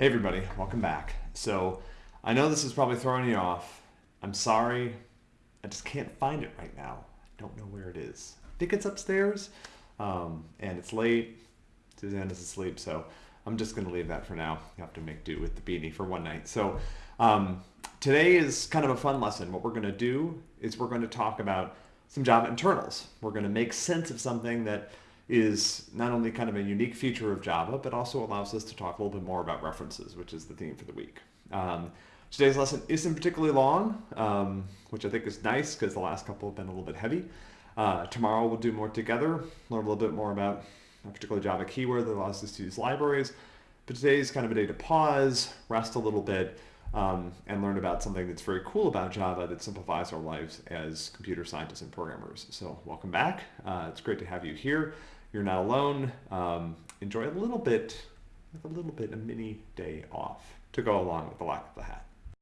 Hey everybody, welcome back. So I know this is probably throwing you off. I'm sorry, I just can't find it right now. I don't know where it is. I think it's upstairs, um, and it's late. Suzanne is asleep, so I'm just going to leave that for now. You have to make do with the beanie for one night. So um, today is kind of a fun lesson. What we're going to do is we're going to talk about some Java internals. We're going to make sense of something that is not only kind of a unique feature of Java, but also allows us to talk a little bit more about references, which is the theme for the week. Um, today's lesson isn't particularly long, um, which I think is nice because the last couple have been a little bit heavy. Uh, tomorrow we'll do more together, learn a little bit more about a particular Java keyword that allows us to use libraries. But today is kind of a day to pause, rest a little bit, um, and learn about something that's very cool about Java that simplifies our lives as computer scientists and programmers. So welcome back. Uh, it's great to have you here. You're not alone. Um, enjoy a little bit, a little bit, a mini day off to go along with the lack of the hat.